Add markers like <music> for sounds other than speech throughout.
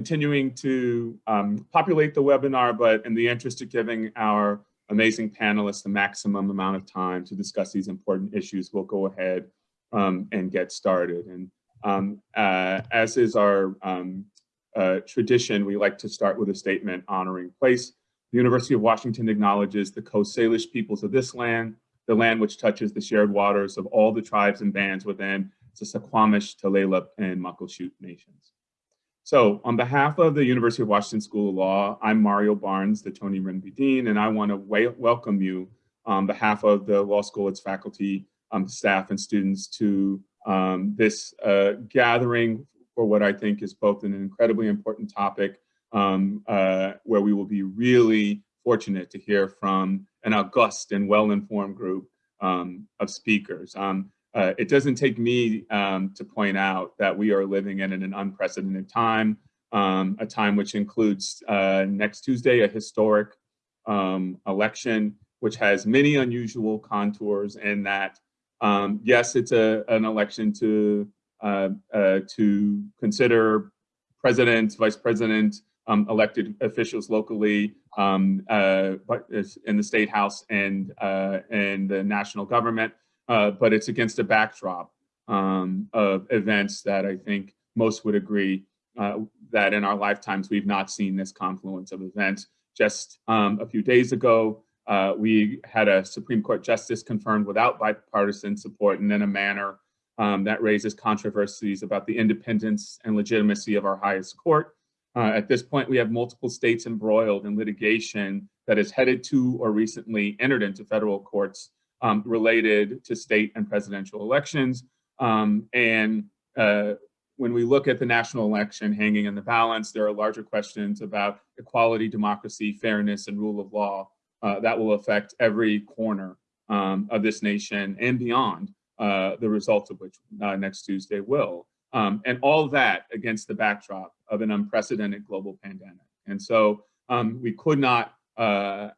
continuing to um, populate the webinar, but in the interest of giving our amazing panelists the maximum amount of time to discuss these important issues, we'll go ahead um, and get started. And um, uh, as is our um, uh, tradition, we like to start with a statement honoring place. The University of Washington acknowledges the Coast Salish peoples of this land, the land which touches the shared waters of all the tribes and bands within the Suquamish, Tulalip, and Muckleshoot nations. So on behalf of the University of Washington School of Law, I'm Mario Barnes, the Toni Rembe Dean, and I want to welcome you on behalf of the law school, its faculty, um, staff, and students to um, this uh, gathering for what I think is both an incredibly important topic um, uh, where we will be really fortunate to hear from an august and well-informed group um, of speakers. Um, uh, it doesn't take me um, to point out that we are living in an unprecedented time, um, a time which includes uh, next Tuesday, a historic um, election, which has many unusual contours in that, um, yes, it's a, an election to, uh, uh to consider president, vice president, um, elected officials locally um, uh, in the state house and, uh, and the national government uh, but it's against a backdrop um, of events that I think most would agree uh, that in our lifetimes we've not seen this confluence of events. Just um, a few days ago, uh, we had a Supreme Court justice confirmed without bipartisan support and in a manner um, that raises controversies about the independence and legitimacy of our highest court. Uh, at this point, we have multiple states embroiled in litigation that is headed to or recently entered into federal courts um, related to state and presidential elections. Um, and uh, when we look at the national election hanging in the balance, there are larger questions about equality, democracy, fairness, and rule of law uh, that will affect every corner um, of this nation and beyond, uh, the results of which uh, next Tuesday will. Um, and all that against the backdrop of an unprecedented global pandemic. And so um, we could not uh,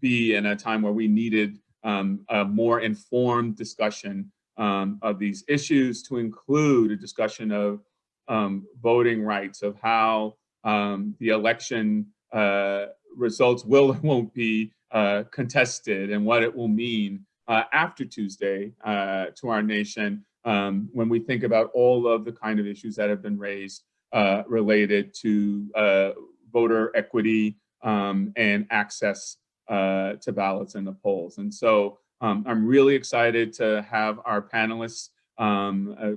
be in a time where we needed um, a more informed discussion um, of these issues to include a discussion of um, voting rights, of how um, the election uh, results will or <laughs> won't be uh, contested and what it will mean uh, after Tuesday uh, to our nation um, when we think about all of the kind of issues that have been raised uh, related to uh, voter equity um, and access uh, to ballots in the polls. And so um, I'm really excited to have our panelists um, uh,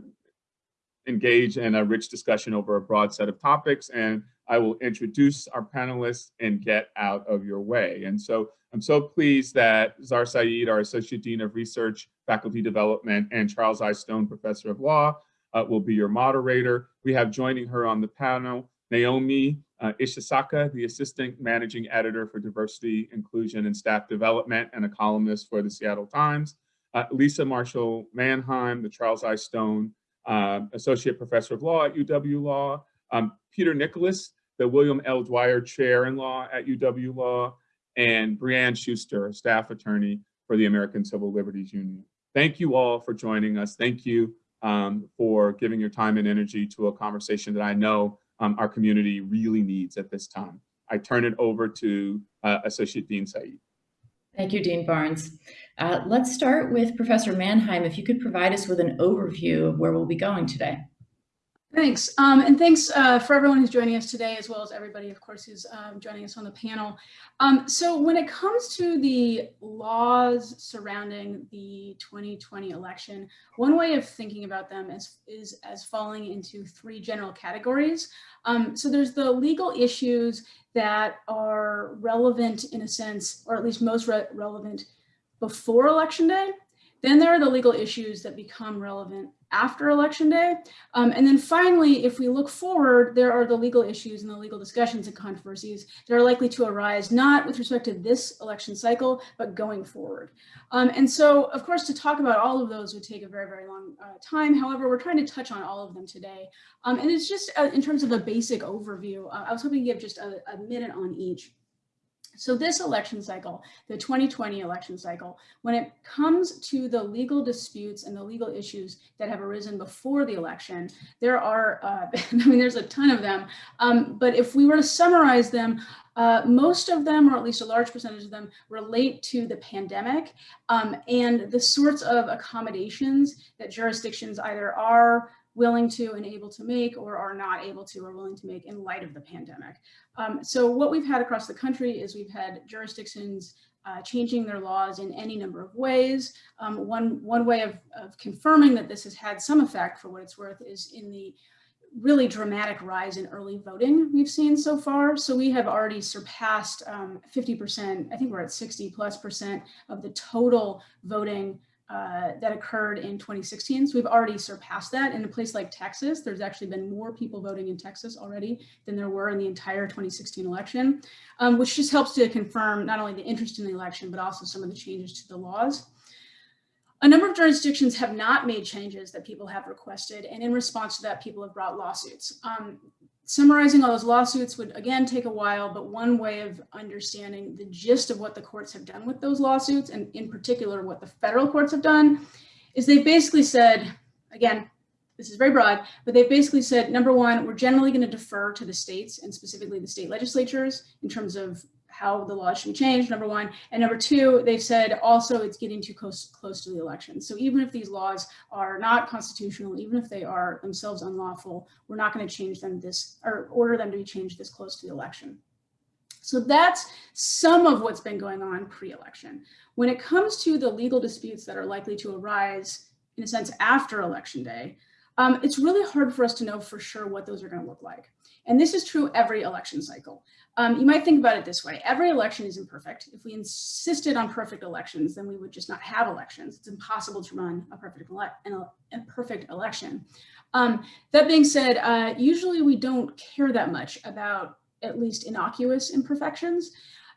engage in a rich discussion over a broad set of topics. And I will introduce our panelists and get out of your way. And so I'm so pleased that Zahr Said, our Associate Dean of Research, Faculty Development, and Charles I. Stone, Professor of Law, uh, will be your moderator. We have joining her on the panel, Naomi uh, Ishisaka, the Assistant Managing Editor for Diversity, Inclusion, and Staff Development, and a columnist for the Seattle Times. Uh, Lisa Marshall Manheim, the Charles I. Stone uh, Associate Professor of Law at UW Law. Um, Peter Nicolas, the William L. Dwyer Chair in Law at UW Law. And Breanne Schuster, staff attorney for the American Civil Liberties Union. Thank you all for joining us. Thank you um, for giving your time and energy to a conversation that I know um, our community really needs at this time. I turn it over to uh, Associate Dean Said. Thank you, Dean Barnes. Uh, let's start with Professor Manheim. If you could provide us with an overview of where we'll be going today. Thanks. Um, and thanks uh, for everyone who's joining us today, as well as everybody, of course, who's um, joining us on the panel. Um, so when it comes to the laws surrounding the 2020 election, one way of thinking about them is, is as falling into three general categories. Um, so there's the legal issues that are relevant in a sense, or at least most re relevant before election day. Then there are the legal issues that become relevant after election day. Um, and then finally, if we look forward, there are the legal issues and the legal discussions and controversies that are likely to arise, not with respect to this election cycle, but going forward. Um, and so, of course, to talk about all of those would take a very, very long uh, time. However, we're trying to touch on all of them today. Um, and it's just uh, in terms of a basic overview, uh, I was hoping to give just a, a minute on each. So this election cycle, the 2020 election cycle, when it comes to the legal disputes and the legal issues that have arisen before the election, there are, uh, <laughs> I mean, there's a ton of them. Um, but if we were to summarize them, uh, most of them, or at least a large percentage of them, relate to the pandemic um, and the sorts of accommodations that jurisdictions either are willing to and able to make or are not able to or willing to make in light of the pandemic. Um, so what we've had across the country is we've had jurisdictions uh, changing their laws in any number of ways. Um, one, one way of, of confirming that this has had some effect for what it's worth is in the really dramatic rise in early voting we've seen so far. So we have already surpassed 50%, um, I think we're at 60 plus percent of the total voting uh, that occurred in 2016. So we've already surpassed that. In a place like Texas, there's actually been more people voting in Texas already than there were in the entire 2016 election, um, which just helps to confirm not only the interest in the election, but also some of the changes to the laws. A number of jurisdictions have not made changes that people have requested, and in response to that, people have brought lawsuits. Um, summarizing all those lawsuits would again take a while, but one way of understanding the gist of what the courts have done with those lawsuits, and in particular what the federal courts have done, is they've basically said, again, this is very broad, but they've basically said, number one, we're generally going to defer to the states and specifically the state legislatures in terms of how the law should be changed, number one. And number two, they've said also it's getting too close, close to the election. So even if these laws are not constitutional, even if they are themselves unlawful, we're not going to change them this or order them to be changed this close to the election. So that's some of what's been going on pre-election. When it comes to the legal disputes that are likely to arise, in a sense, after election day, um, it's really hard for us to know for sure what those are going to look like. And this is true every election cycle. Um, you might think about it this way. Every election is imperfect. If we insisted on perfect elections, then we would just not have elections. It's impossible to run a perfect, ele a perfect election. Um, that being said, uh, usually we don't care that much about at least innocuous imperfections.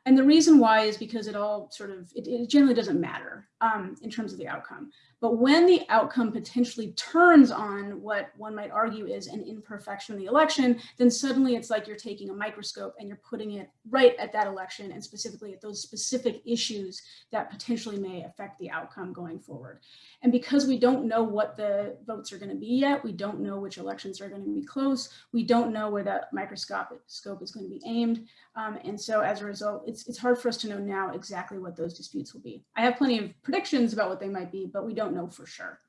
And the reason why is because it all sort of, it, it generally doesn't matter um, in terms of the outcome. But when the outcome potentially turns on what one might argue is an imperfection in the election, then suddenly it's like you're taking a microscope and you're putting it right at that election and specifically at those specific issues that potentially may affect the outcome going forward. And because we don't know what the votes are going to be yet, we don't know which elections are going to be close, we don't know where that microscopic scope is going to be aimed. Um, and so as a result, it's, it's hard for us to know now exactly what those disputes will be. I have plenty of predictions about what they might be, but we don't know for sure.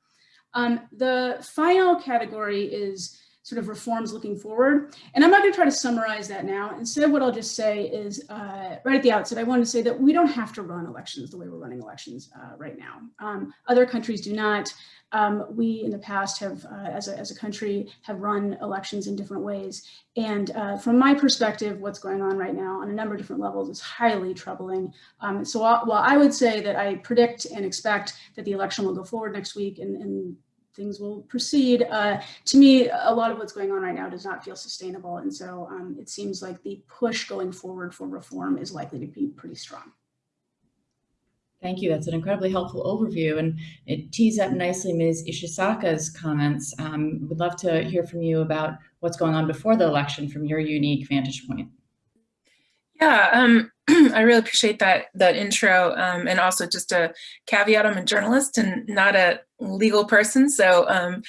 Um, the final category is sort of reforms looking forward. And I'm not going to try to summarize that now. Instead, what I'll just say is uh, right at the outset, I want to say that we don't have to run elections the way we're running elections uh, right now. Um, other countries do not. Um, we in the past have, uh, as, a, as a country, have run elections in different ways. And uh, from my perspective, what's going on right now on a number of different levels is highly troubling. Um, so while, while, I would say that I predict and expect that the election will go forward next week and, and things will proceed. Uh, to me, a lot of what's going on right now does not feel sustainable. And so um, it seems like the push going forward for reform is likely to be pretty strong. Thank you. That's an incredibly helpful overview. And it tees up nicely Ms. Ishisaka's comments. Um, would love to hear from you about what's going on before the election from your unique vantage point. Yeah, um, <clears throat> I really appreciate that that intro, um, and also just a caveat: I'm a journalist and not a legal person, so um,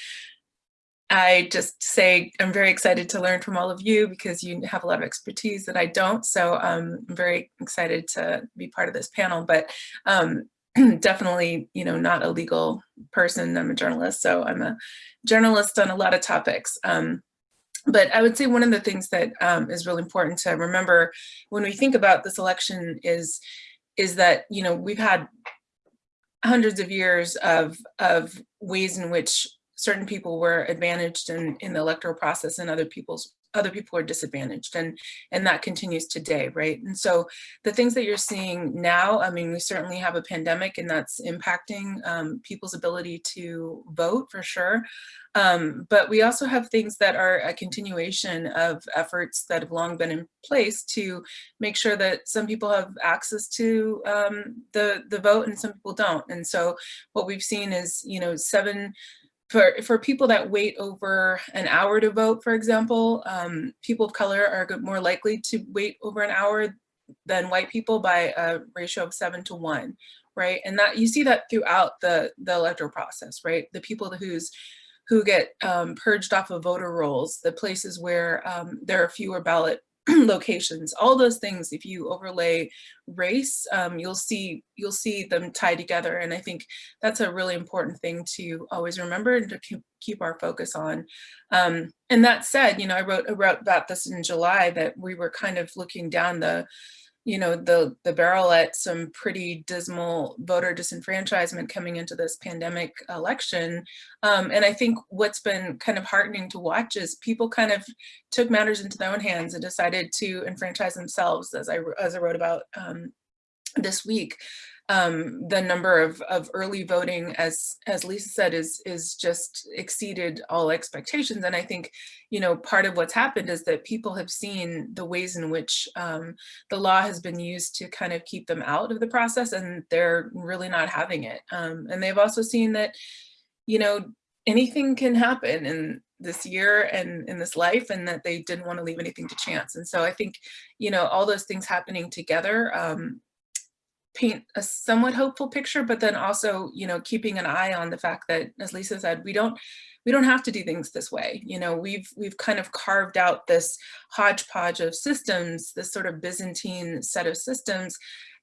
I just say I'm very excited to learn from all of you because you have a lot of expertise that I don't. So um, I'm very excited to be part of this panel, but um, <clears throat> definitely, you know, not a legal person. I'm a journalist, so I'm a journalist on a lot of topics. Um, but I would say one of the things that um, is really important to remember when we think about this election is, is that, you know, we've had hundreds of years of, of ways in which certain people were advantaged in, in the electoral process and other people's other people are disadvantaged and and that continues today right? And so the things that you're seeing now i mean we certainly have a pandemic and that's impacting um, people's ability to vote for sure. Um, but we also have things that are a continuation of efforts that have long been in place to make sure that some people have access to um, the the vote and some people don't. And so what we've seen is you know seven for, for people that wait over an hour to vote, for example, um, people of color are more likely to wait over an hour than white people by a ratio of seven to one, right? And that you see that throughout the the electoral process, right? The people who's who get um, purged off of voter rolls, the places where um, there are fewer ballot <clears throat> locations, all those things, if you overlay race, um, you'll see you'll see them tied together. And I think that's a really important thing to always remember and to keep, keep our focus on. Um, and that said, you know, I wrote, I wrote about this in July that we were kind of looking down the you know, the, the barrel at some pretty dismal voter disenfranchisement coming into this pandemic election. Um, and I think what's been kind of heartening to watch is people kind of took matters into their own hands and decided to enfranchise themselves, as I, as I wrote about um, this week um, the number of, of early voting, as as Lisa said, is is just exceeded all expectations. And I think, you know, part of what's happened is that people have seen the ways in which um, the law has been used to kind of keep them out of the process, and they're really not having it. Um, and they've also seen that, you know, anything can happen in this year and in this life and that they didn't want to leave anything to chance. And so I think, you know, all those things happening together um, paint a somewhat hopeful picture, but then also, you know, keeping an eye on the fact that, as Lisa said, we don't we don't have to do things this way. You know, we've we've kind of carved out this hodgepodge of systems, this sort of Byzantine set of systems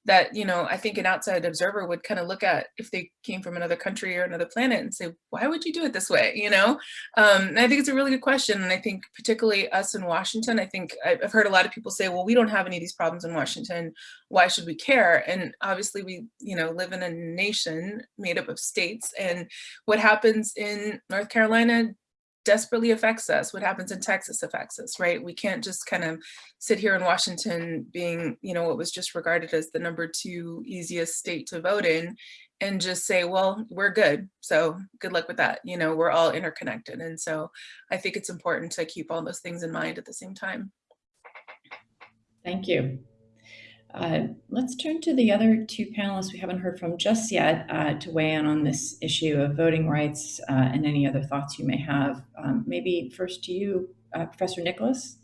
that, you know, I think an outside observer would kind of look at if they came from another country or another planet and say, why would you do it this way? You know, um, and I think it's a really good question. And I think particularly us in Washington, I think I've heard a lot of people say, well, we don't have any of these problems in Washington. Why should we care? And obviously we, you know, live in a nation made up of states and what happens in North Carolina desperately affects us. What happens in Texas affects us, right? We can't just kind of sit here in Washington being, you know, what was just regarded as the number two easiest state to vote in and just say, well, we're good. So good luck with that. You know, we're all interconnected. And so I think it's important to keep all those things in mind at the same time. Thank you. Uh, let's turn to the other two panelists we haven't heard from just yet uh, to weigh in on this issue of voting rights uh, and any other thoughts you may have. Um, maybe first to you, uh, Professor Nicolas.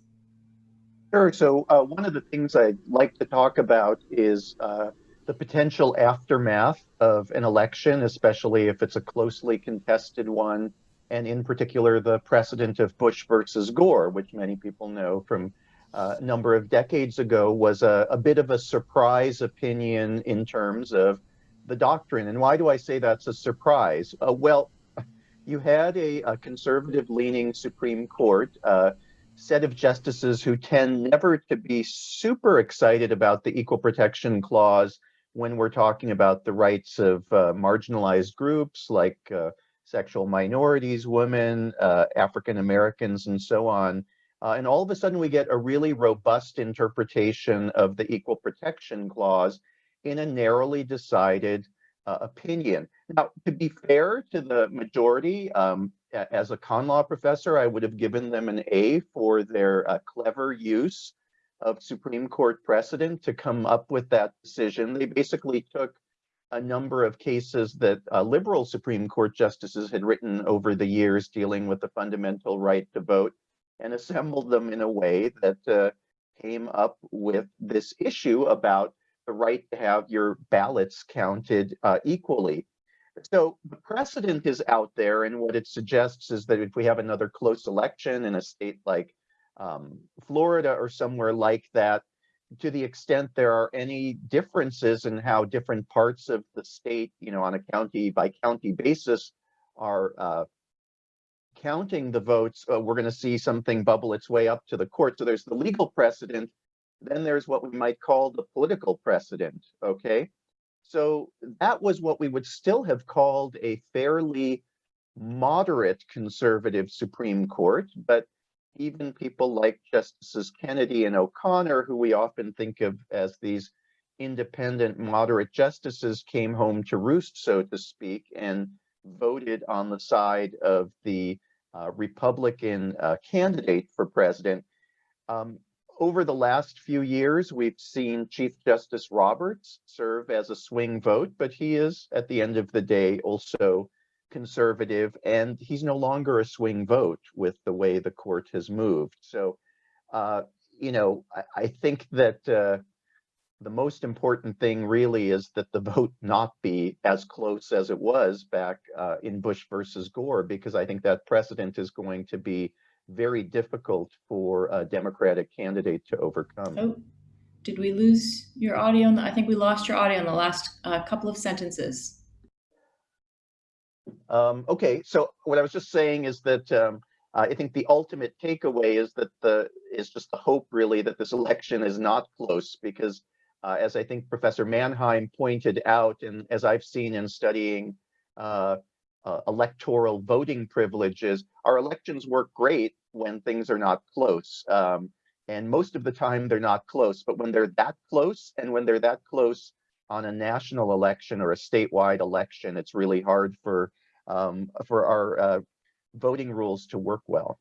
Sure. So uh, one of the things I'd like to talk about is uh, the potential aftermath of an election, especially if it's a closely contested one, and in particular the precedent of Bush versus Gore, which many people know from a number of decades ago was a, a, bit of a surprise opinion in terms of the doctrine. And why do I say that's a surprise? Uh, well, <laughs> you had a, a conservative leaning Supreme Court uh, set of justices who tend never to be super excited about the Equal Protection Clause when we're talking about the rights of uh, marginalized groups like uh, sexual minorities, women, uh, African Americans, and so on. Uh, and all of a sudden we get a really robust interpretation of the Equal Protection Clause in a narrowly decided uh, opinion. Now, to be fair to the majority, um, as a con law professor, I would have given them an A for their uh, clever use of Supreme Court precedent to come up with that decision. They basically took a number of cases that uh, liberal Supreme Court justices had written over the years dealing with the fundamental right to vote and assembled them in a way that uh, came up with this issue about the right to have your ballots counted uh, equally. So the precedent is out there, and what it suggests is that if we have another close election in a state like um, Florida or somewhere like that, to the extent there are any differences in how different parts of the state, you know, on a county by county basis are uh, counting the votes, uh, we're going to see something bubble its way up to the court. So there's the legal precedent. Then there's what we might call the political precedent. Okay. So that was what we would still have called a fairly moderate conservative Supreme Court. But even people like Justices Kennedy and O'Connor, who we often think of as these independent moderate justices, came home to roost, so to speak, and voted on the side of the uh, Republican uh, candidate for president. Um, over the last few years, we've seen Chief Justice Roberts serve as a swing vote, but he is, at the end of the day, also conservative, and he's no longer a swing vote with the way the court has moved. So, uh, you know, I, I think that uh, the most important thing really is that the <laughs> vote not be as close as it was back uh, in Bush versus Gore, because I think that precedent is going to be very difficult for a Democratic candidate to overcome. Oh, did we lose your audio? the- I think we lost your audio in the last uh, couple of sentences. Um, okay, so what I was just saying is that um, I think the ultimate takeaway is that the is just the hope really that this election is not close because uh, as I think Professor Manheim pointed out, and as I've seen in studying uh, uh, electoral voting privileges, our elections work great when things are not close. Um, and most of the time they're not close, but when they're that close and when they're that close on a national election or a statewide election, it's really hard for um, for our uh, voting rules to work well.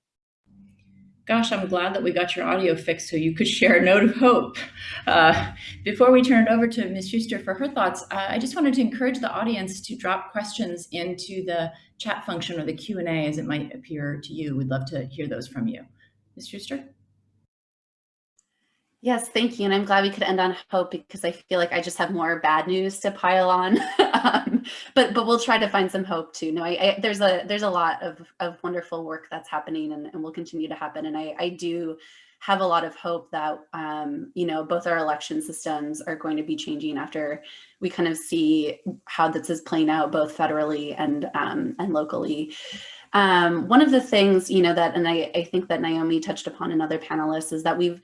Gosh, I'm glad that we got your audio fixed so you could share a note of hope. Uh, before we turn it over to Ms. Schuster for her thoughts, uh, I just wanted to encourage the audience to drop questions into the chat function or the Q&A as it might appear to you. We'd love to hear those from you. Ms. Schuster? Yes, thank you. And I'm glad we could end on hope because I feel like I just have more bad news to pile on. <laughs> um, but but we'll try to find some hope too. No, I, I, there's a there's a lot of, of wonderful work that's happening and, and will continue to happen. And I, I do have a lot of hope that um, you know both our election systems are going to be changing after we kind of see how this is playing out both federally and um, and locally. Um, one of the things you know that and I, I think that Naomi touched upon in other panelists is that we've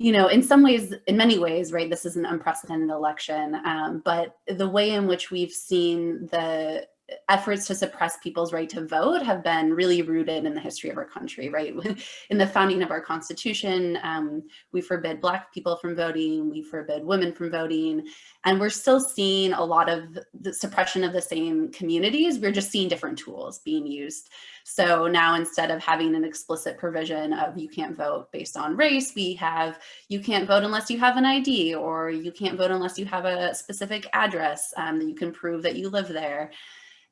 you know, in some ways, in many ways, right, this is an unprecedented election, um, but the way in which we've seen the efforts to suppress people's right to vote have been really rooted in the history of our country, right? <laughs> In the founding of our constitution, um, we forbid black people from voting, we forbid women from voting, and we're still seeing a lot of the suppression of the same communities. We're just seeing different tools being used. So now instead of having an explicit provision of you can't vote based on race, we have you can't vote unless you have an ID or you can't vote unless you have a specific address um, that you can prove that you live there.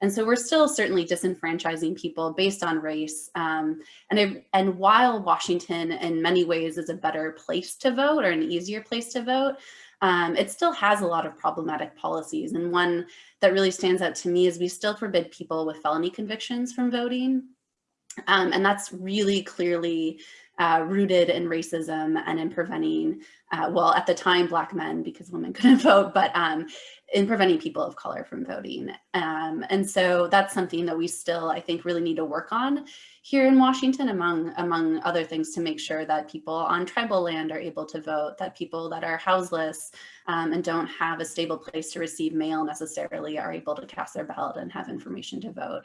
And so we're still certainly disenfranchising people based on race. Um, and, and while Washington in many ways is a better place to vote or an easier place to vote, um, it still has a lot of problematic policies. And one that really stands out to me is we still forbid people with felony convictions from voting. Um, and that's really clearly uh, rooted in racism and in preventing, uh, well, at the time, black men, because women <laughs> couldn't vote, but um, in preventing people of color from voting. Um, and so that's something that we still, I think, really need to work on here in Washington, among, among other things, to make sure that people on tribal land are able to vote, that people that are houseless um, and don't have a stable place to receive mail necessarily are able to cast their ballot and have information to vote.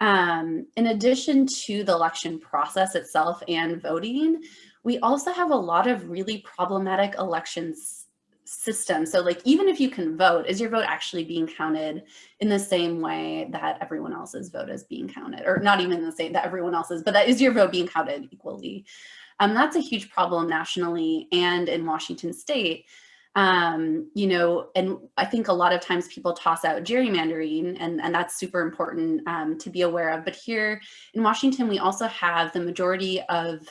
Um, in addition to the election process itself and voting, we also have a lot of really problematic elections systems. So like, even if you can vote, is your vote actually being counted in the same way that everyone else's vote is being counted? Or not even the same that everyone else's, but that is your vote being counted equally? Um, that's a huge problem nationally and in Washington state um, you know, and I think a lot of times people toss out gerrymandering and, and that's super important um, to be aware of. But here in Washington, we also have the majority of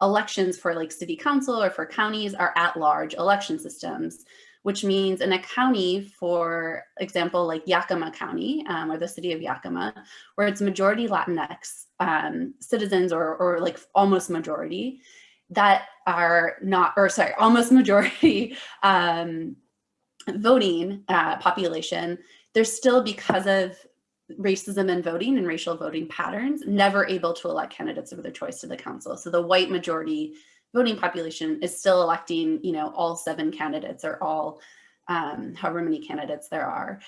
elections for like city council or for counties are at large election systems, which means in a county, for example, like Yakima County um, or the city of Yakima, where it's majority Latinx um, citizens or, or like almost majority, that are not, or sorry, almost <laughs> majority um, voting uh, population, they're still because of racism and voting and racial voting patterns, never able to elect candidates of their choice to the council. So the white majority voting population is still electing, you know, all seven candidates or all, um, however many candidates there are.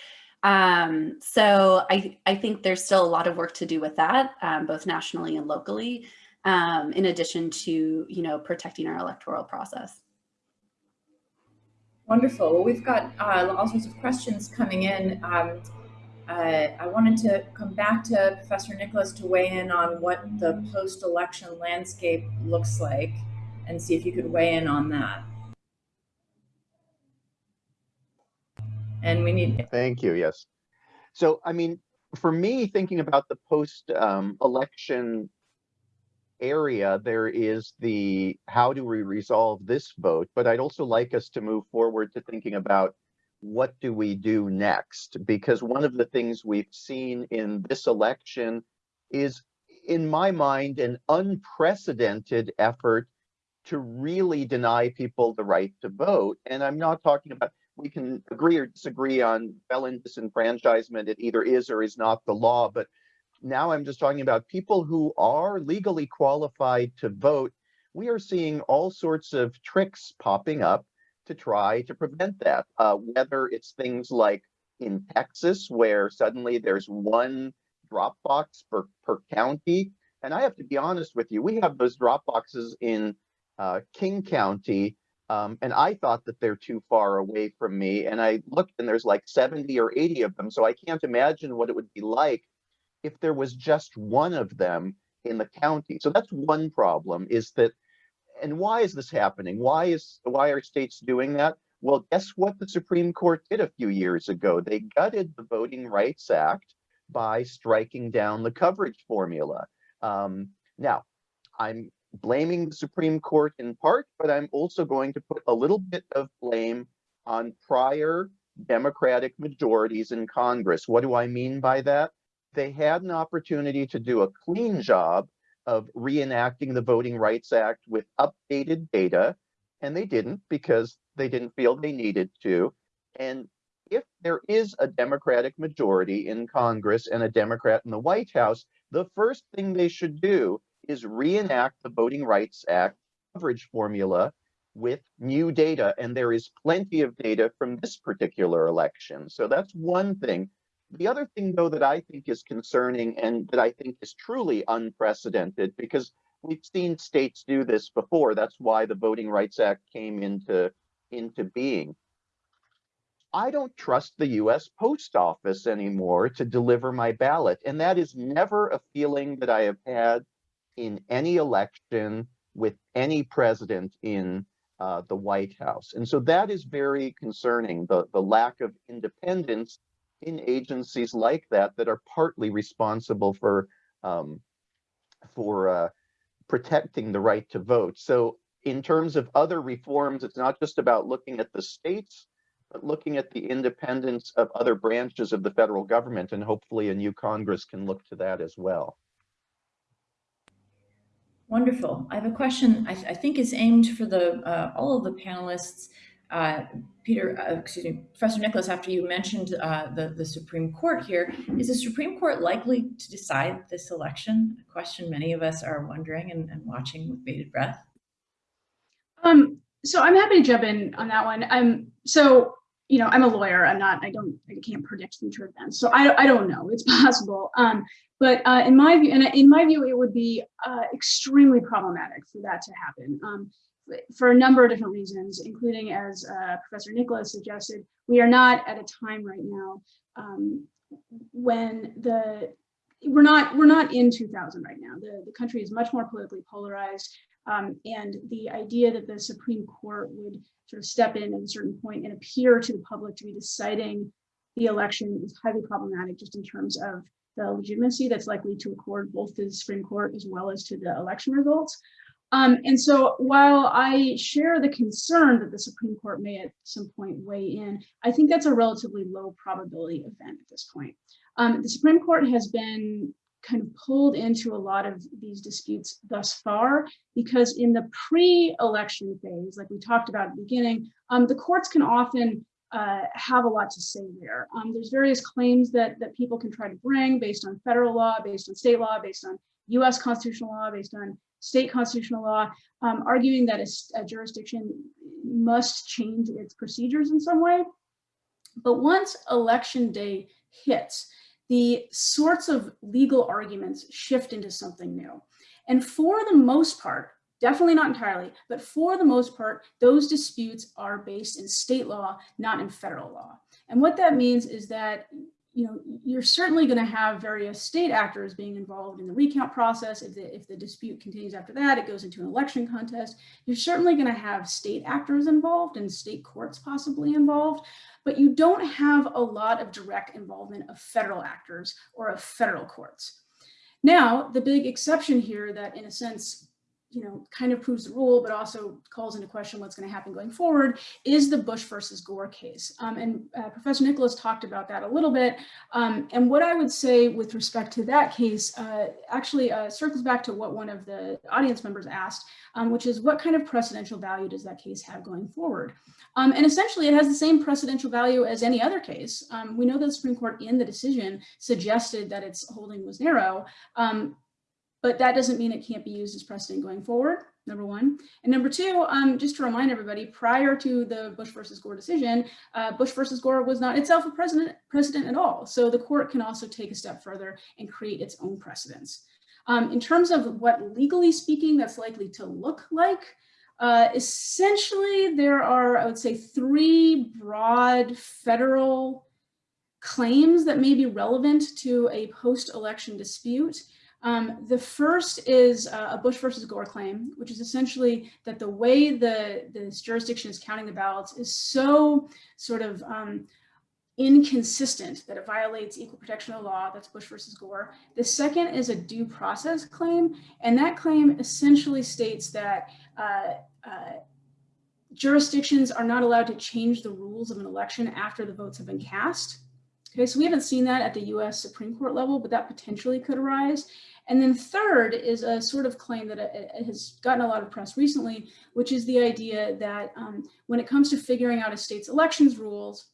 Um, so I, I think there's still a lot of work to do with that, um, both nationally and locally um, in addition to, you know, protecting our electoral process. Wonderful. Well, we've got uh, all sorts of questions coming in. Um, uh, I wanted to come back to Professor Nicolas to weigh in on what the post-election landscape looks like and see if you could weigh in on that. And we need... Thank you, yes. So, I mean, for me, thinking about the post-election area, there is the how do we resolve this vote? But I'd also like us to move forward to thinking about what do we do next? Because one of the things we've seen in this election is, in my mind, an unprecedented effort to really deny people the right to vote. And I'm not talking about, we can agree or disagree on felon disenfranchisement. It either is or is not the law, but now I'm just talking about people who are legally qualified to vote. We are seeing all sorts of tricks popping up to try to prevent that, uh, whether it's things like in Texas, where suddenly there's one drop box per, per county. And I have to be honest with you, we have those drop boxes in uh, King County, um, and I thought that they're too far away from me. And I looked and there's like 70 or 80 of them. So I can't imagine what it would be like if there was just one of them in the county. So that's one problem is that, and why is this happening? Why is, why are states doing that? Well, guess what the Supreme Court did a few years ago? They gutted the Voting Rights Act by striking down the coverage formula. Um, now, I'm blaming the Supreme Court in part, but I'm also going to put a little bit of blame on prior Democratic majorities in Congress. What do I mean by that? They had an opportunity to do a clean job of reenacting the Voting Rights Act with updated data, and they didn't because they didn't feel they needed to. And if there is a Democratic majority in Congress and a Democrat in the White House, the first thing they should do is reenact the Voting Rights Act coverage formula with new data. And there is plenty of data from this particular election. So that's one thing. The other thing, though, that I think is concerning and that I think is truly unprecedented, because we've seen states do this before. That's why the Voting Rights Act came into, into being. I don't trust the US Post Office anymore to deliver my ballot. And that is never a feeling that I have had in any election with any president in uh, the White House. And so that is very concerning, the, the lack of independence in agencies like that that are partly responsible for, um, for uh, protecting the right to vote. So in terms of other reforms, it's not just about looking at the states, but looking at the independence of other branches of the federal government, and hopefully a new Congress can look to that as well. Wonderful. I have a question I, I think is aimed for the uh, all of the panelists. Uh, Peter, uh, excuse me, Professor Nicolas, after you mentioned uh, the, the Supreme Court here, is the Supreme Court likely to decide this election? A question many of us are wondering and, and watching with bated breath. Um, so I'm happy to jump in on that one. Um, so you know, I'm a lawyer. I'm not. I don't. I can't predict future events. So I. I don't know. It's <laughs> possible. Um, but uh, in my view, and in my view, it would be uh, extremely problematic for that to happen. For a number of different reasons, including as uh, Professor Nicolas suggested, we are not at a time right now um, when the we're not we're not in 2000 right now. The the country is much more politically polarized, um, and the idea that the Supreme Court would sort of step in at a certain point and appear to the public to be deciding the election is highly problematic just in terms of the legitimacy that's likely to accord both to the Supreme Court as well as to the election results. Um, and so while I share the concern that the Supreme Court may at some point weigh in, I think that's a relatively low probability event at this point. Um, the Supreme Court has been kind of pulled into a lot of these disputes thus far, because in the pre-election phase, like we talked about at the beginning, um, the courts can often uh, have a lot to say there. Um, there's various claims that, that people can try to bring based on federal law, based on state law, based on US constitutional law, based on state constitutional law, um, arguing that a, a jurisdiction must change its procedures in some way. But once election day hits, the sorts of legal arguments shift into something new. And for the most part, definitely not entirely, but for the most part, those disputes are based in state law, not in federal law. And what that means is that you know, you're certainly going to have various state actors being involved in the recount process. If the, if the dispute continues after that, it goes into an election contest. You're certainly going to have state actors involved and state courts possibly involved, but you don't have a lot of direct involvement of federal actors or of federal courts. Now, the big exception here that in a sense, you know, kind of proves the rule, but also calls into question what's going to happen going forward is the Bush versus Gore case. Um, and uh, Professor Nicolas talked about that a little bit. Um, and what I would say with respect to that case uh, actually uh, circles back to what one of the audience members asked, um, which is what kind of precedential value does that case have going forward? Um, and essentially it has the same precedential value as any other case. Um, we know that the Supreme Court in the decision suggested that its holding was narrow, um, but that doesn't mean it can't be used as precedent going forward, number one. And number two, um, just to remind everybody, prior to the Bush versus Gore decision, uh, Bush versus Gore was not itself a precedent, precedent at all. So the court can also take a step further and create its own precedents. Um, in terms of what legally speaking that's likely to look like, uh, essentially there are, I would say, three broad federal claims that may be relevant to a post-election dispute. Um, the first is uh, a Bush versus Gore claim, which is essentially that the way the this jurisdiction is counting the ballots is so sort of um, inconsistent that it violates equal protection of law. That's Bush versus Gore. The second is a due process claim, and that claim essentially states that uh, uh, jurisdictions are not allowed to change the rules of an election after the votes have been cast. Okay, so we haven't seen that at the US Supreme Court level, but that potentially could arise. And then third is a sort of claim that has gotten a lot of press recently, which is the idea that um, when it comes to figuring out a state's elections rules,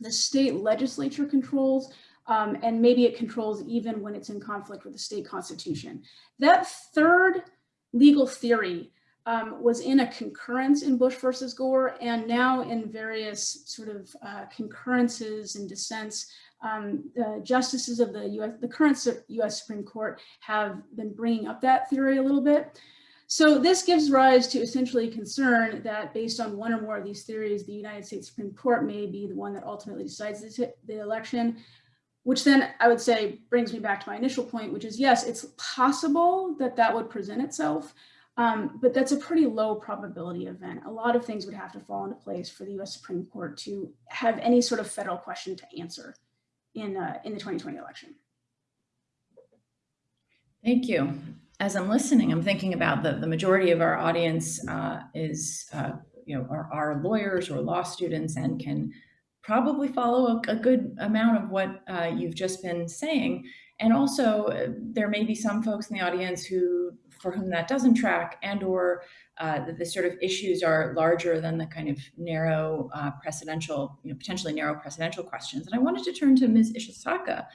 the state legislature controls, um, and maybe it controls even when it's in conflict with the state constitution. That third legal theory um, was in a concurrence in Bush versus Gore, and now in various sort of uh, concurrences and dissents um, the justices of the US, the current US Supreme Court have been bringing up that theory a little bit. So this gives rise to essentially concern that based on one or more of these theories, the United States Supreme Court may be the one that ultimately decides the election, which then I would say brings me back to my initial point, which is yes, it's possible that that would present itself, um, but that's a pretty low probability event. A lot of things would have to fall into place for the US Supreme Court to have any sort of federal question to answer in, uh, in the 2020 election. Thank you. As I'm listening, I'm thinking about the, the majority of our audience uh, is, uh, you know, are, are, lawyers or law students and can probably follow a, a good amount of what uh, you've just been saying. And also uh, there may be some folks in the audience who, for whom that doesn't track and or uh, that the sort of issues are larger than the kind of narrow uh, precedential, you know, potentially narrow precedential questions. And I wanted to turn to Ms. Ishisaka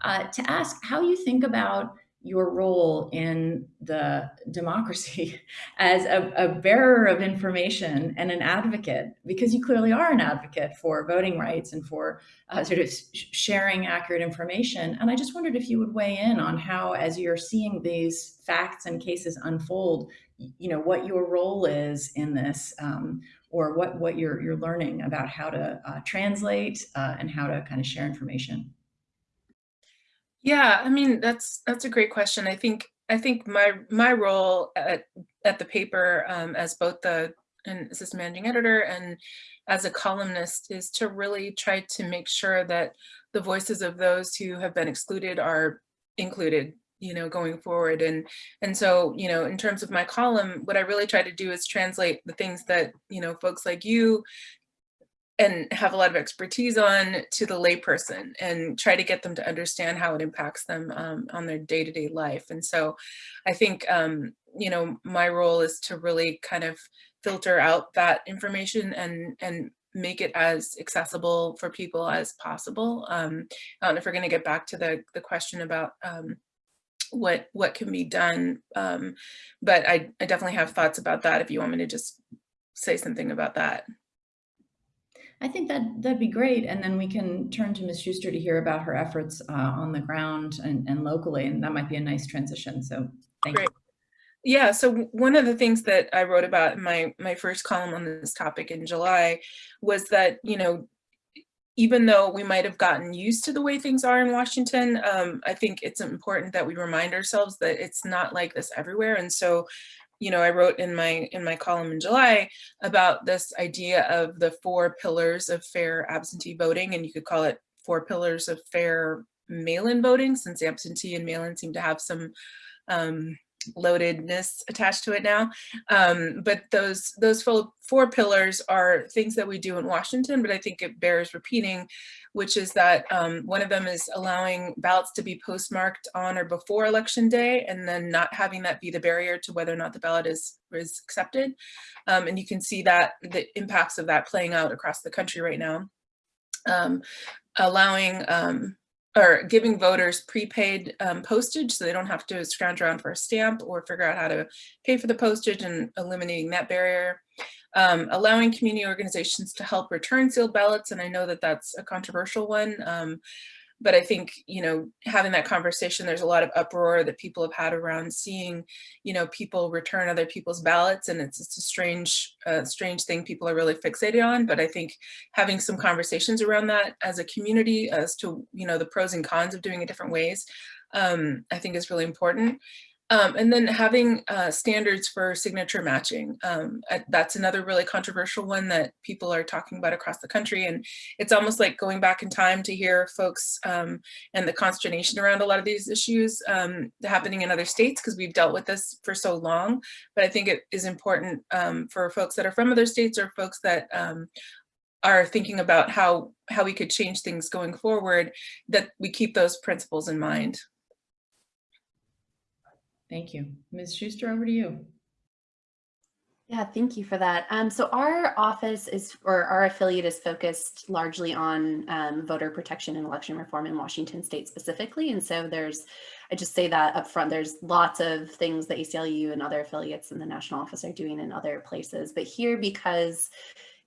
uh, to ask how you think about your role in the democracy <laughs> as a, a, bearer of information and an advocate, because you clearly are an advocate for voting rights and for uh, sort of sharing accurate information. And I just wondered if you would weigh in on how, as you're seeing these facts and cases unfold, you know, what your role is in this, um, or what, what you're, you're learning about how to uh, translate uh, and how to kind of share information. Yeah, I mean, that's, that's a great question. I think, I think my, my role at, at the paper um, as both the and assistant managing editor and as a columnist is to really try to make sure that the voices of those who have been excluded are included you know, going forward. And, and so, you know, in terms of my column, what I really try to do is translate the things that, you know, folks like you and have a lot of expertise on to the layperson and try to get them to understand how it impacts them um, on their day-to-day -day life. And so I think, um, you know, my role is to really kind of filter out that information and, and make it as accessible for people as possible. Um, I don't know if we're going to get back to the, the question about um, what what can be done. Um, but I, I definitely have thoughts about that if you want me to just say something about that. I think that that'd be great. And then we can turn to Ms. Schuster to hear about her efforts uh, on the ground and, and locally. And that might be a nice transition. So thank great. you. Yeah, so one of the things that I wrote about in my, my first column on this topic in July was that, you know, even though we might have gotten used to the way things are in Washington, um, I think it's important that we remind ourselves that it's not like this everywhere. And so, you know, I wrote in my in my column in July about this idea of the four pillars of fair absentee voting, and you could call it four pillars of fair mail-in voting since absentee and mail-in seem to have some um, loadedness attached to it now. Um, but those those four, pillars are things that we do in Washington, but I think it bears repeating, which is that um, one of them is allowing ballots to be postmarked on or before election day and then not having that be the barrier to whether or not the ballot is, is accepted. Um, and you can see that the impacts of that playing out across the country right now. Um, allowing um, or giving voters prepaid um, postage so they don't have to scrounge around for a stamp or figure out how to pay for the postage and eliminating that barrier. Um, allowing community organizations to help return sealed ballots, and I know that that's a controversial one, um, but I think, you know, having that conversation, there's a lot of uproar that people have had around seeing, you know, people return other people's ballots and it's just a strange, uh, strange thing people are really fixated on. But I think having some conversations around that as a community as to, you know, the pros and cons of doing it different ways, um, I think is really important. Um, and then having uh, standards for signature matching. Um, that's another really controversial one that people are talking about across the country. And it's almost like going back in time to hear folks um, and the consternation around a lot of these issues um, happening in other states because we've dealt with this for so long. But I think it is important um, for folks that are from other states or folks that um, are thinking about how, how we could change things going forward, that we keep those principles in mind. Thank you. Ms. Schuster, over to you. Yeah, thank you for that. Um, so our office is, or our affiliate is focused largely on um, voter protection and election reform in Washington state specifically. And so there's, I just say that up front, there's lots of things that ACLU and other affiliates in the national office are doing in other places. But here, because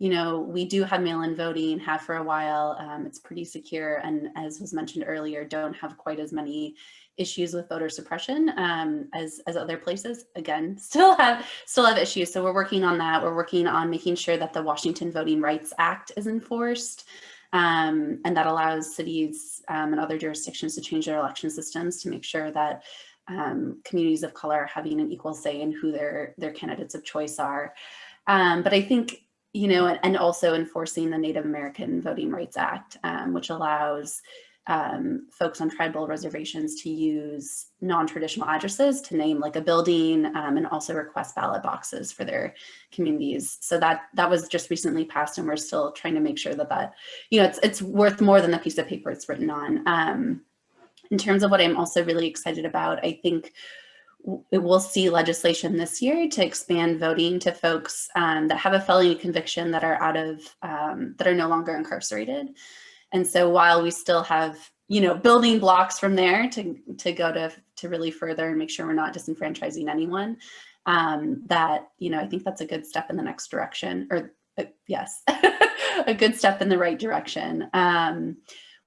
you know, we do have mail-in voting, have for a while. Um, it's pretty secure, and as was mentioned earlier, don't have quite as many issues with voter suppression um, as as other places. Again, <laughs> still have still have issues. So we're working on that. We're working on making sure that the Washington Voting Rights Act is enforced. Um, and that allows cities um, and other jurisdictions to change their election systems to make sure that um, communities of color are having an equal say in who their their candidates of choice are. Um, but I think you know, and, also enforcing the Native American Voting Rights Act, um, which allows um, folks on tribal reservations to use non-traditional addresses to name like a building um, and also request ballot boxes for their communities. So that that was just recently passed and we're still trying to make sure that that, you know, it's, it's worth more than the piece of paper it's written on. Um, in terms of what I'm also really excited about, I think we'll see legislation this year to expand voting to folks um, that have a felony conviction that are out of um, that are no longer incarcerated. And so while we still have you know building blocks from there to to go to to really further and make sure we're not disenfranchising anyone, um, that you know I think that's a good step in the next direction. Or uh, yes, <laughs> a good step in the right direction. Um,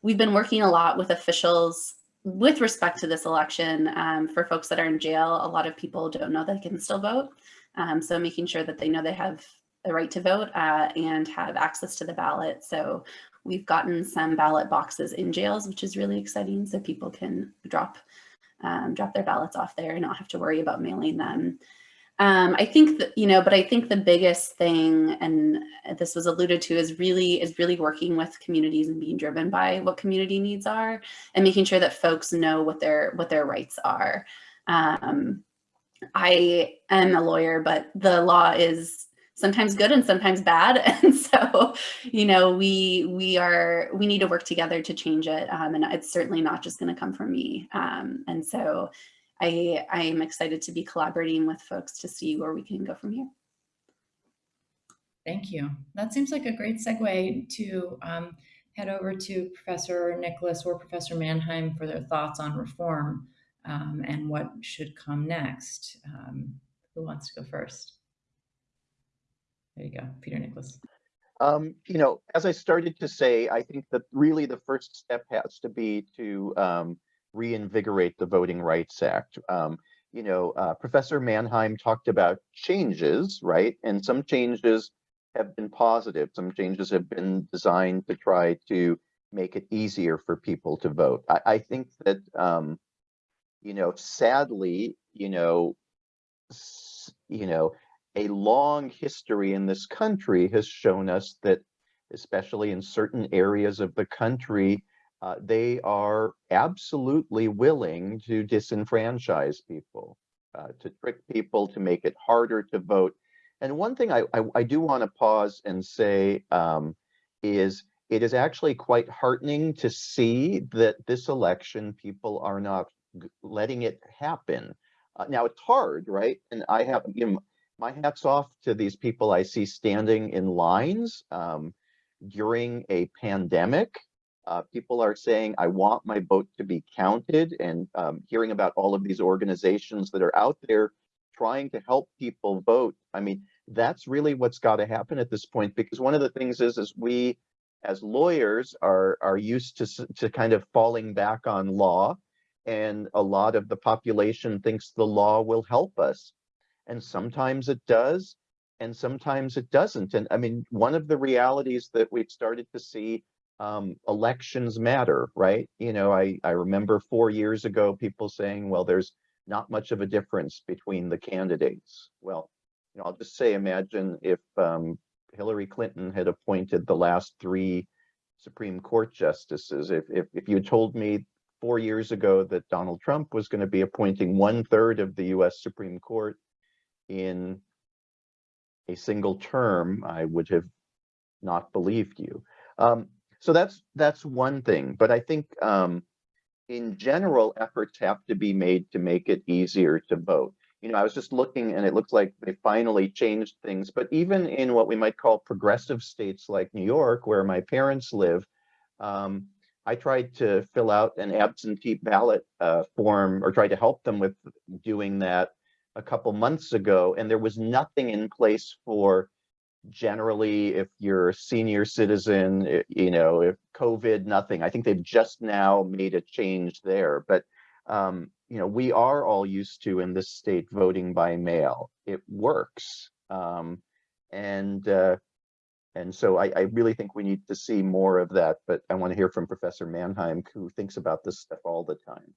we've been working a lot with officials with respect to this election, um, for folks that are in jail, a lot of people don't know they can still vote. Um, so making sure that they know they have the right to vote uh, and have access to the ballot. So we've gotten some ballot boxes in jails, which is really exciting. So people can drop um, drop their ballots off there and not have to worry about mailing them. Um, I think that, you know, but I think the biggest thing, and this was alluded to, is really is really working with communities and being driven by what community needs are, and making sure that folks know what their what their rights are. Um, I am a lawyer, but the law is sometimes good and sometimes bad, <laughs> and so you know we we are we need to work together to change it, um, and it's certainly not just going to come from me. Um, and so I, I am excited to be collaborating with folks to see where we can go from here. Thank you. That seems like a great segue to um, head over to Professor Nicolas or Professor Manheim for their thoughts on reform um, and what should come next. Um, who wants to go first? There you go, Peter Nicolas. Um, you know, as I started to say, I think that really the first step has to be to um, reinvigorate the Voting Rights Act. Um, you know, uh, Professor Manheim talked about changes, right? And some changes have been positive. Some changes have been designed to try to make it easier for people to vote. I, I think that, um, you know, sadly, you know, you know, a long history in this country has shown us that, especially in certain areas of the country, uh, they are absolutely willing to disenfranchise people, uh, to trick people, to make it harder to vote. And one thing I, I, I do want to pause and say um, is it is actually quite heartening to see that this election people are not letting it happen. Uh, now it's hard, right? And I have, you know, my hats off to these people I see standing in lines um, during a pandemic. Uh, people are saying, I want my vote to be counted and um, hearing about all of these organizations that are out there trying to help people vote. I mean, that's really what's got to happen at this point, because one of the things is, is we as lawyers are, are used to, to kind of falling back on law. And a lot of the population thinks the law will help us. And sometimes it does, and sometimes it doesn't. And I mean, one of the realities that we've started to see um, elections matter, right? You know, I, I remember four years ago, people saying, well, there's not much of a difference between the candidates. Well, you know, I'll just say, imagine if um, Hillary Clinton had appointed the last three Supreme Court justices. If, if, if you told me four years ago that Donald Trump was going to be appointing one third of the US Supreme Court in a single term, I would have not believed you. Um, so that's that's one thing. But I think um, in general, efforts have to be made to make it easier to vote. You know, I was just looking and it looks like they finally changed things, but even in what we might call progressive states like New York, where my parents live, um, I tried to fill out an absentee ballot uh, form or tried to help them with doing that a couple months ago, and there was nothing in place for generally if you're a senior citizen, you know, if COVID, nothing. I think they've just now made a change there, but um, you know, we are all used to in this state voting by mail. It works. Um, and uh, and so I, I really think we need to see more of that, but I want to hear from Professor Manheim, who thinks about this stuff all the time.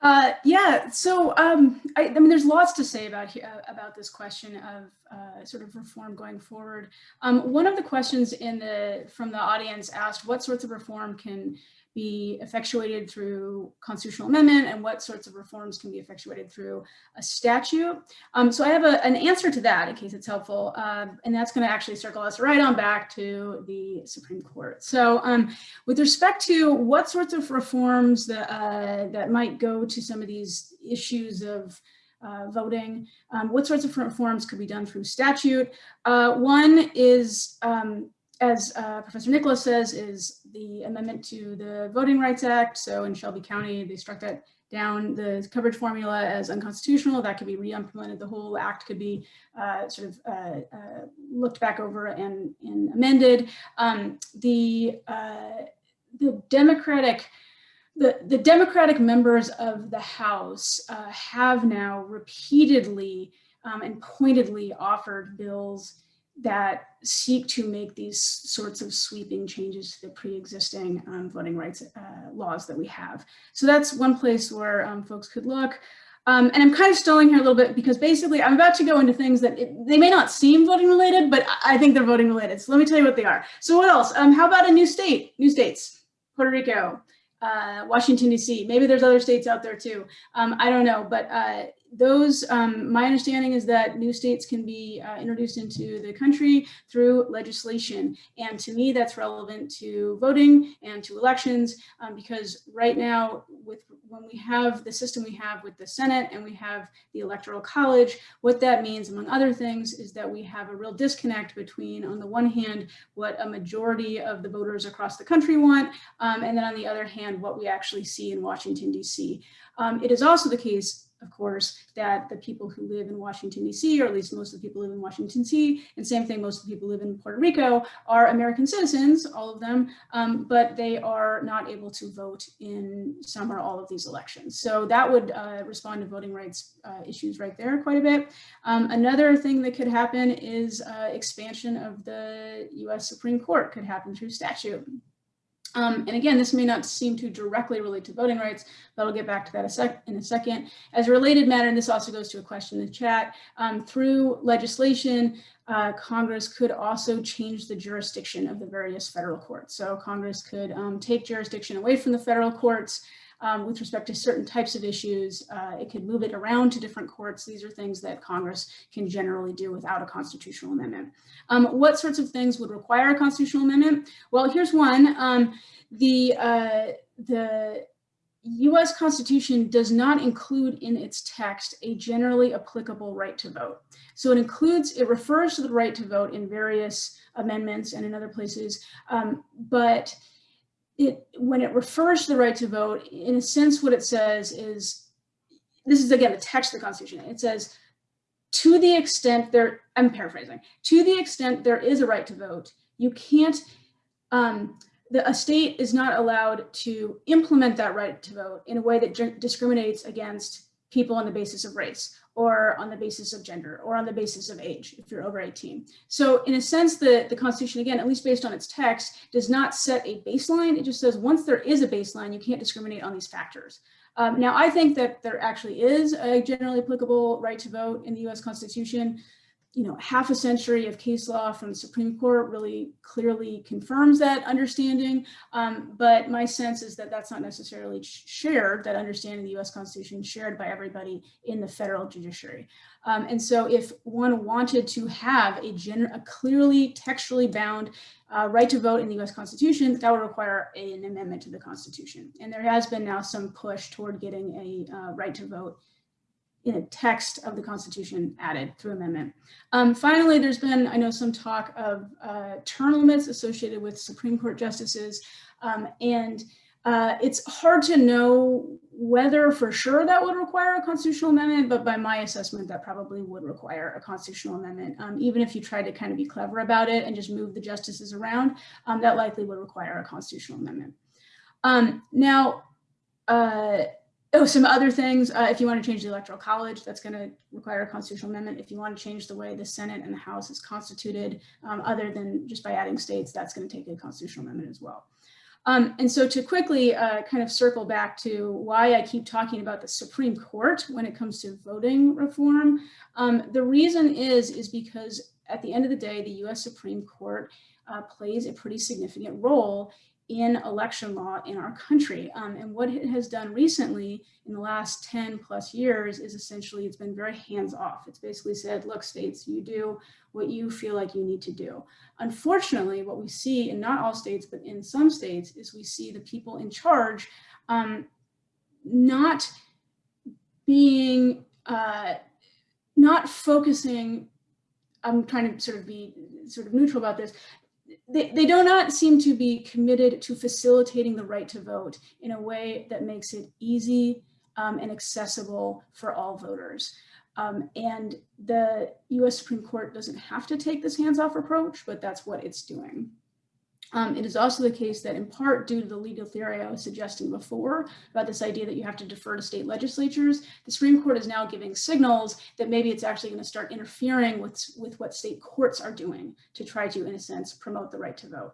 Uh, yeah, so um, I, I mean, there's lots to say about uh, about this question of uh, sort of reform going forward. Um, one of the questions in the from the audience asked, what sorts of reform can be effectuated through constitutional amendment, and what sorts of reforms can be effectuated through a statute? Um, so I have a, an answer to that, in case it's helpful, um, and that's going to actually circle us right on back to the Supreme Court. So. Um, with respect to what sorts of reforms that, uh, that might go to some of these issues of uh, voting, um, what sorts of reforms could be done through statute? Uh, one is, um, as uh, Professor Nicolas says, is the amendment to the Voting Rights Act. So in Shelby County, they struck that down the coverage formula as unconstitutional. That could be re-implemented. The whole act could be uh, sort of uh, uh, looked back over and, and amended. Um, the uh, the Democratic, the, the Democratic members of the House uh, have now repeatedly um, and pointedly offered bills that seek to make these sorts of sweeping changes to the pre-existing um, voting rights uh, laws that we have. So that's one place where um, folks could look. Um, and I'm kind of stalling here a little bit because basically I'm about to go into things that it, they may not seem voting related, but I think they're voting related. So let me tell you what they are. So what else? Um, how about a new state, new states, Puerto Rico, uh, Washington DC. Maybe there's other states out there too. Um, I don't know, but uh, those, um, my understanding is that new states can be uh, introduced into the country through legislation. And to me, that's relevant to voting and to elections um, because right now, with when we have the system we have with the Senate and we have the Electoral College, what that means, among other things, is that we have a real disconnect between, on the one hand, what a majority of the voters across the country want, um, and then on the other hand, what we actually see in Washington, DC. Um, it is also the case of course, that the people who live in Washington, D.C., or at least most of the people live in Washington, D.C., and same thing, most of the people live in Puerto Rico, are American citizens, all of them, um, but they are not able to vote in some or all of these elections. So that would uh, respond to voting rights uh, issues right there quite a bit. Um, another thing that could happen is uh, expansion of the U.S. Supreme Court could happen through statute. Um, and again, this may not seem to directly relate to voting rights, but I'll get back to that a sec in a second. As a related matter, and this also goes to a question in the chat, um, through legislation, uh, Congress could also change the jurisdiction of the various federal courts. So Congress could um, take jurisdiction away from the federal courts um, with respect to certain types of issues. Uh, it could move it around to different courts. These are things that Congress can generally do without a constitutional amendment. Um, what sorts of things would require a constitutional amendment? Well, here's one. Um, the, uh, the US Constitution does not include in its text a generally applicable right to vote. So it includes, it refers to the right to vote in various amendments and in other places, um, but it, when it refers to the right to vote, in a sense, what it says is, this is again the text of the Constitution. It says, to the extent there, I'm paraphrasing, to the extent there is a right to vote, you can't, um, the, a state is not allowed to implement that right to vote in a way that discriminates against people on the basis of race or on the basis of gender or on the basis of age if you're over 18. So in a sense, the, the Constitution, again, at least based on its text, does not set a baseline. It just says once there is a baseline, you can't discriminate on these factors. Um, now, I think that there actually is a generally applicable right to vote in the US Constitution you know, half a century of case law from the Supreme Court really clearly confirms that understanding. Um, but my sense is that that's not necessarily shared, that understanding of the US Constitution shared by everybody in the federal judiciary. Um, and so if one wanted to have a, a clearly textually bound uh, right to vote in the US Constitution, that would require an amendment to the Constitution. And there has been now some push toward getting a uh, right to vote in a text of the Constitution added through amendment. Um, finally, there's been, I know, some talk of uh, term limits associated with Supreme Court justices, um, and uh, it's hard to know whether for sure that would require a constitutional amendment, but by my assessment, that probably would require a constitutional amendment. Um, even if you tried to kind of be clever about it and just move the justices around, um, that likely would require a constitutional amendment. Um, now, uh, Oh, some other things, uh, if you want to change the electoral college, that's going to require a constitutional amendment. If you want to change the way the Senate and the House is constituted, um, other than just by adding states, that's going to take a constitutional amendment as well. Um, and so to quickly uh, kind of circle back to why I keep talking about the Supreme Court when it comes to voting reform, um, the reason is, is because at the end of the day, the US Supreme Court uh, plays a pretty significant role in election law in our country. Um, and what it has done recently in the last 10 plus years is essentially it's been very hands off. It's basically said, look, states, you do what you feel like you need to do. Unfortunately, what we see in not all states, but in some states, is we see the people in charge um, not being, uh, not focusing I'm trying to sort of be sort of neutral about this, they, they do not seem to be committed to facilitating the right to vote in a way that makes it easy um, and accessible for all voters. Um, and the US Supreme Court doesn't have to take this hands-off approach, but that's what it's doing. Um, it is also the case that in part due to the legal theory I was suggesting before about this idea that you have to defer to state legislatures, the Supreme Court is now giving signals that maybe it's actually going to start interfering with, with what state courts are doing to try to, in a sense, promote the right to vote.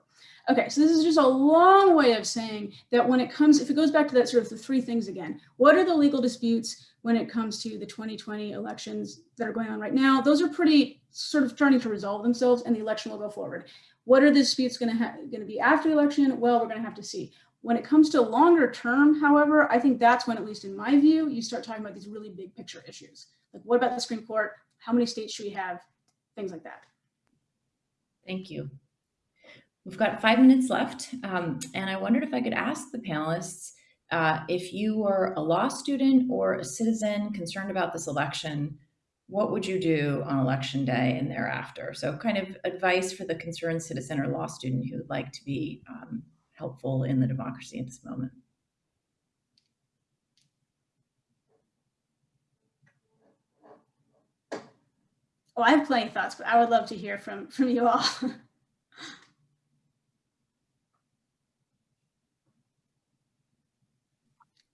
Okay, so this is just a long way of saying that when it comes, if it goes back to that sort of the three things again, what are the legal disputes when it comes to the 2020 elections that are going on right now? Those are pretty sort of starting to resolve themselves and the election will go forward. What are the disputes going to be after the election? Well, we're going to have to see. When it comes to longer term, however, I think that's when, at least in my view, you start talking about these really big picture issues. Like what about the Supreme Court? How many states should we have? Things like that. Thank you. We've got five minutes left, um, and I wondered if I could ask the panelists uh, if you were a law student or a citizen concerned about this election, what would you do on election day and thereafter? So kind of advice for the concerned citizen or law student who would like to be um, helpful in the democracy at this moment. Oh, I have plenty of thoughts, but I would love to hear from, from you all. <laughs>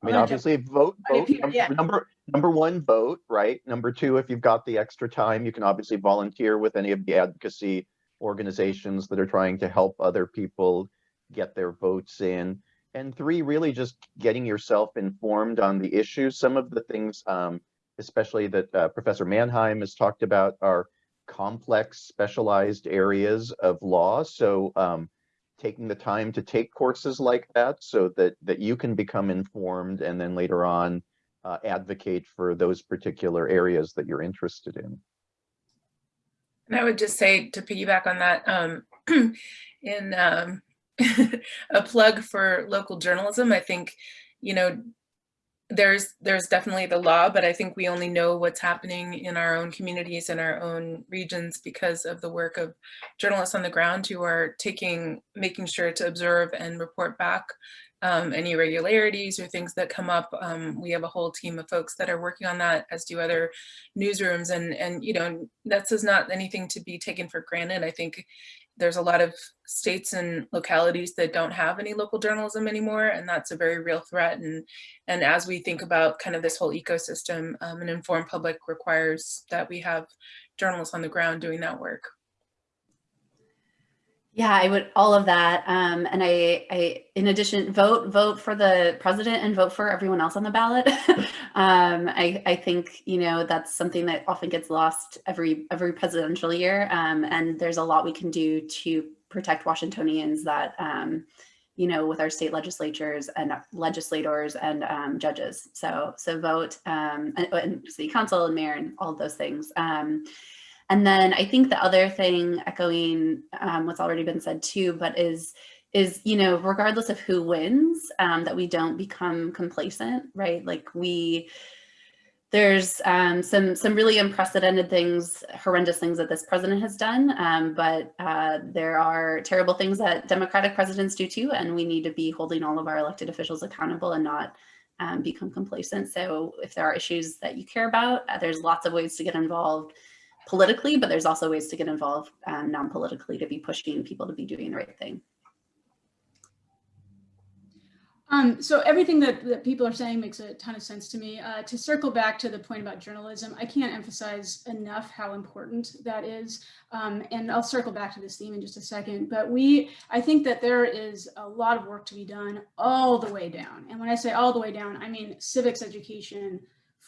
I mean, obviously, vote, vote, num- yeah. number, number one, vote, right? Number two, if you've got the extra time, you can obviously volunteer with any of the advocacy organizations that are trying to help other people get their votes in. And three, really just getting yourself informed on the issues. Some of the things, um, especially that uh, Professor Manheim has talked about are complex specialized areas of law. So um, taking the time to take courses like that so that, that you can become informed and then later on uh, advocate for those particular areas that you're interested in. And I would just say to piggyback on that, um, <clears throat> in um, <laughs> a plug for local journalism, I think, you know, there's there's definitely the law, but I think we only know what's happening in our own communities and our own regions because of the work of journalists on the ground who are taking, making sure to observe and report back um, any irregularities or things that come up. Um, we have a whole team of folks that are working on that, as do other newsrooms. And, and you know, that's is not anything to be taken for granted. I think there's a lot of states and localities that don't have any local journalism anymore, and that's a very real threat. And, and as we think about kind of this whole ecosystem, um, an informed public requires that we have journalists on the ground doing that work. Yeah, I would all of that. Um, and I, I, in addition, vote, vote for the president and vote for everyone else on the ballot. <laughs> um, I, I think, you know, that's something that often gets lost every, every presidential year. Um, and there's a lot we can do to protect Washingtonians that, um, you know, with our state legislatures and legislators and um, judges. So, so vote um, and, and city council and mayor and all those things. Um, and then I think the other thing, echoing um, what's already been said too, but is is you know regardless of who wins, um, that we don't become complacent, right? Like we there's um, some some really unprecedented things, horrendous things that this president has done, um, but uh, there are terrible things that Democratic presidents do too, and we need to be holding all of our elected officials accountable and not um, become complacent. So if there are issues that you care about, uh, there's lots of ways to get involved politically, but there's also ways to get involved um, non-politically to be pushing people to be doing the right thing. Um, so everything that, that people are saying makes a ton of sense to me. Uh, to circle back to the point about journalism, I can't emphasize enough how important that is. Um, and I'll circle back to this theme in just a second. But we, I think that there is a lot of work to be done all the way down. And when I say all the way down, I mean civics education,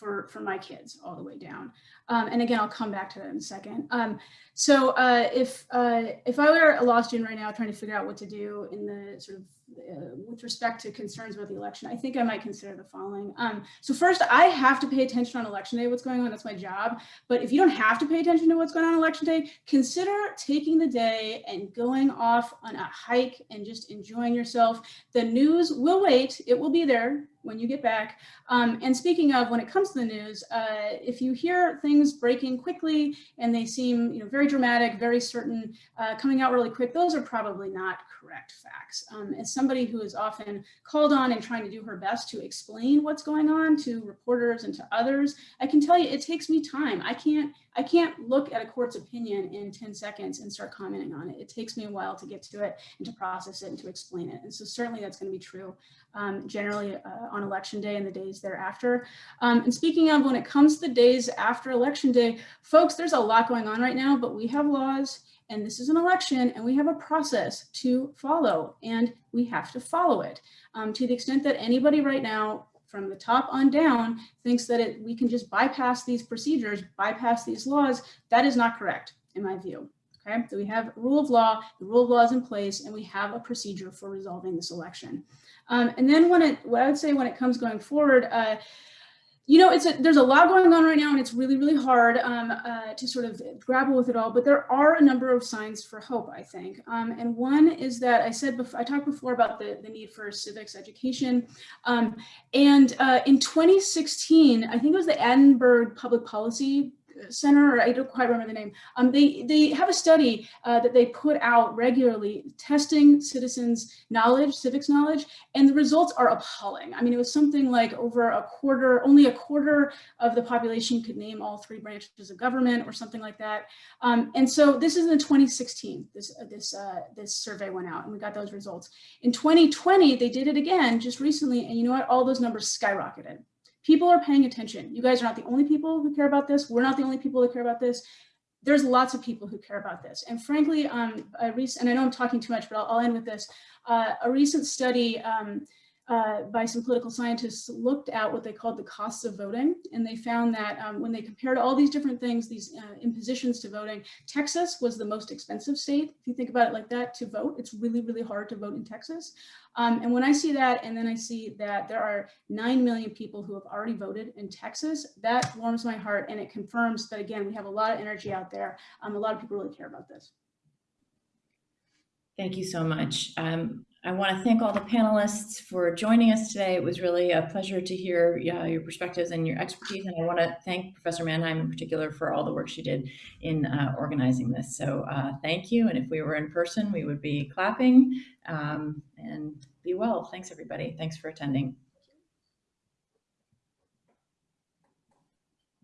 for, for my kids all the way down. Um, and again, I'll come back to that in a second. Um, so uh, if, uh, if I were a law student right now trying to figure out what to do in the sort of uh, with respect to concerns about the election, I think I might consider the following. Um, so first, I have to pay attention on election day, what's going on, that's my job. But if you don't have to pay attention to what's going on election day, consider taking the day and going off on a hike and just enjoying yourself. The news will wait, it will be there when you get back. Um, and speaking of, when it comes to the news, uh, if you hear things breaking quickly and they seem you know, very dramatic, very certain, uh, coming out really quick, those are probably not correct facts. Um, as somebody who is often called on and trying to do her best to explain what's going on to reporters and to others, I can tell you it takes me time. I can't I can't look at a court's opinion in 10 seconds and start commenting on it. It takes me a while to get to it and to process it and to explain it. And so certainly that's going to be true um, generally uh, on election day and the days thereafter. Um, and speaking of when it comes to the days after election day, folks, there's a lot going on right now, but we have laws and this is an election and we have a process to follow and we have to follow it. Um, to the extent that anybody right now from the top on down thinks that it, we can just bypass these procedures, bypass these laws, that is not correct in my view. Okay, so we have rule of law, the rule of law is in place, and we have a procedure for resolving this election. Um, and then when it, what I would say when it comes going forward, uh, you know, it's a, there's a lot going on right now and it's really, really hard um, uh, to sort of grapple with it all, but there are a number of signs for hope, I think. Um, and one is that I said, before, I talked before about the, the need for civics education. Um, and uh, in 2016, I think it was the Annenberg Public Policy Center, I don't quite remember the name. Um, they they have a study uh, that they put out regularly, testing citizens' knowledge, civics knowledge, and the results are appalling. I mean, it was something like over a quarter, only a quarter of the population could name all three branches of government, or something like that. Um, and so this is in 2016. This uh, this uh, this survey went out, and we got those results. In 2020, they did it again just recently, and you know what? All those numbers skyrocketed people are paying attention. You guys are not the only people who care about this. We're not the only people that care about this. there's lots of people who care about this. And frankly, um, a recent, and I know I'm talking too much, but I'll, I'll end with this. Uh, a recent study um, uh, by some political scientists looked at what they called the costs of voting. And they found that um, when they compared all these different things, these uh, impositions to voting, Texas was the most expensive state. If you think about it like that, to vote, it's really, really hard to vote in Texas. Um, and when I see that, and then I see that there are 9 million people who have already voted in Texas, that warms my heart. And it confirms that, again, we have a lot of energy out there. Um, a lot of people really care about this. Thank you so much. Um, I want to thank all the panelists for joining us today. It was really a pleasure to hear yeah, your perspectives and your expertise. And I want to thank Professor Manheim in particular for all the work she did in uh, organizing this. So uh, thank you. And if we were in person, we would be clapping um, and be well. Thanks, everybody. Thanks for attending.